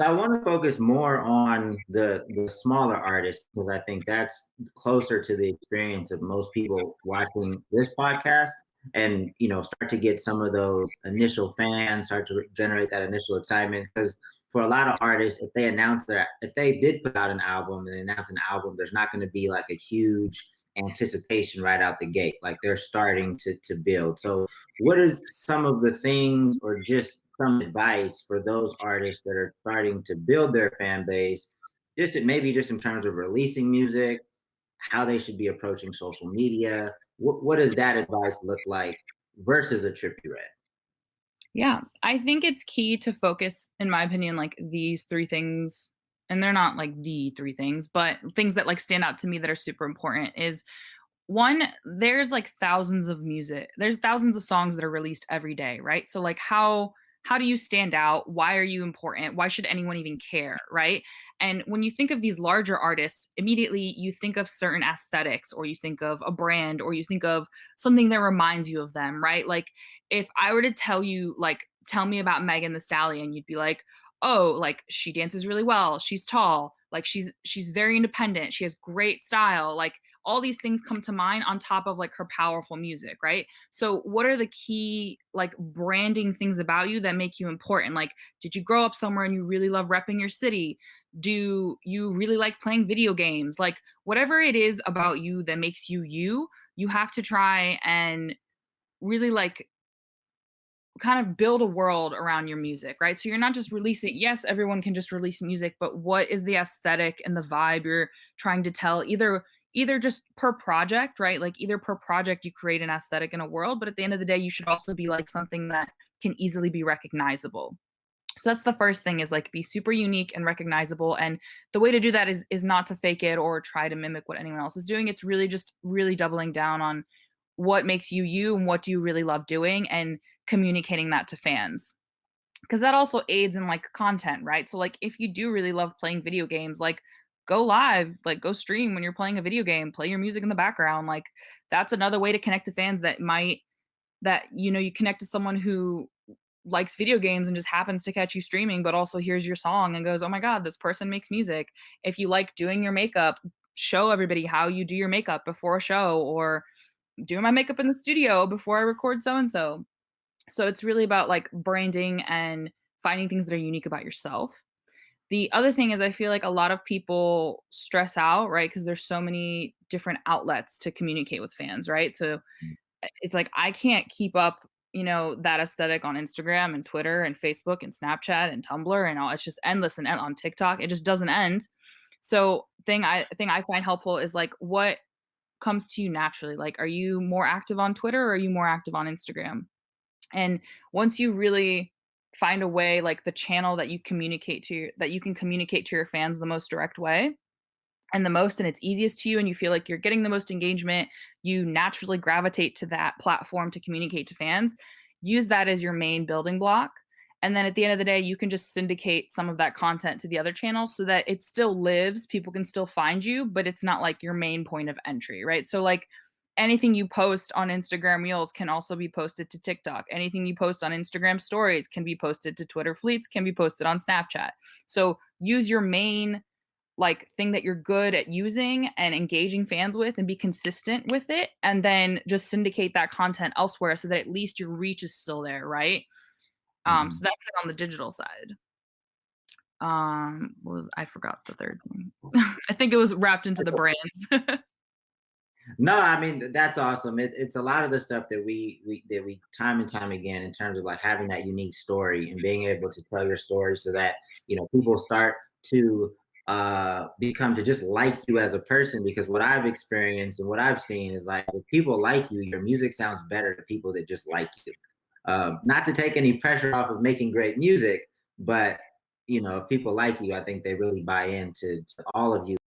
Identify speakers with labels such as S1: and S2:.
S1: So I want to focus more on the the smaller artists because I think that's closer to the experience of most people watching this podcast and you know start to get some of those initial fans start to generate that initial excitement. Because for a lot of artists if they announce their if they did put out an album and they announce an album there's not going to be like a huge anticipation right out the gate. Like they're starting to to build. So what is some of the things or just some advice for those artists that are starting to build their fan base, just maybe just in terms of releasing music, how they should be approaching social media. What, what does that advice look like versus a Trippie Redd?
S2: Yeah, I think it's key to focus, in my opinion, like these three things, and they're not like the three things, but things that like stand out to me that are super important is one, there's like thousands of music, there's thousands of songs that are released every day, right? So like how how do you stand out? Why are you important? Why should anyone even care? Right. And when you think of these larger artists, immediately you think of certain aesthetics, or you think of a brand, or you think of something that reminds you of them. Right. Like if I were to tell you, like, tell me about Megan Thee Stallion, you'd be like, oh, like she dances really well. She's tall. Like she's she's very independent. She has great style. Like all these things come to mind on top of like her powerful music, right? So what are the key like branding things about you that make you important? Like did you grow up somewhere and you really love repping your city? Do you really like playing video games? Like whatever it is about you that makes you you, you have to try and really like kind of build a world around your music, right? So you're not just releasing, yes, everyone can just release music, but what is the aesthetic and the vibe you're trying to tell either either just per project, right? Like either per project you create an aesthetic in a world, but at the end of the day, you should also be like something that can easily be recognizable. So that's the first thing is like be super unique and recognizable. And the way to do that is is not to fake it or try to mimic what anyone else is doing. It's really just really doubling down on what makes you you and what do you really love doing and communicating that to fans because that also aids in like content right so like if you do really love playing video games like go live, like go stream when you're playing a video game, play your music in the background. Like that's another way to connect to fans that might that you know you connect to someone who likes video games and just happens to catch you streaming but also hears your song and goes, "Oh my god, this person makes music." If you like doing your makeup, show everybody how you do your makeup before a show or doing my makeup in the studio before I record so and so. So it's really about like branding and finding things that are unique about yourself. The other thing is I feel like a lot of people stress out, right? Because there's so many different outlets to communicate with fans, right? So
S1: Mm.
S2: it's like I can't keep up, you know, that aesthetic on Instagram and Twitter and Facebook and Snapchat and Tumblr and all. It's just endless and on TikTok. It just doesn't end. So thing I thing I find helpful is like what comes to you naturally. Like, are you more active on Twitter or are you more active on Instagram? And once you really find a way like the channel that you communicate to your that you can communicate to your fans the most direct way and the most and it's easiest to you and you feel like you're getting the most engagement, you naturally gravitate to that platform to communicate to fans. Use that as your main building block. And then at the end of the day, you can just syndicate some of that content to the other channels so that it still lives, people can still find you, but it's not like your main point of entry, right? So like anything you post on Instagram Reels can also be posted to TikTok. Anything you post on Instagram Stories can be posted to Twitter Fleets, can be posted on Snapchat. So use your main like thing that you're good at using and engaging fans with and be consistent with it and then just syndicate that content elsewhere so that at least your reach is still there, right? Um so
S1: Mhm.
S2: that's it on the digital side. Um what was I forgot the third thing. I think it was wrapped into the brands.
S1: No, I mean that's awesome. It, it's a lot of the stuff that we we that we time and time again in terms of like having that unique story and being able to tell your story so that you know people start to uh become to just like you as a person because what I've experienced and what I've seen is like if people like you, your music sounds better to people that just like you. Um, not to take any pressure off of making great music, but you know if people like you, I think they really buy into to all of you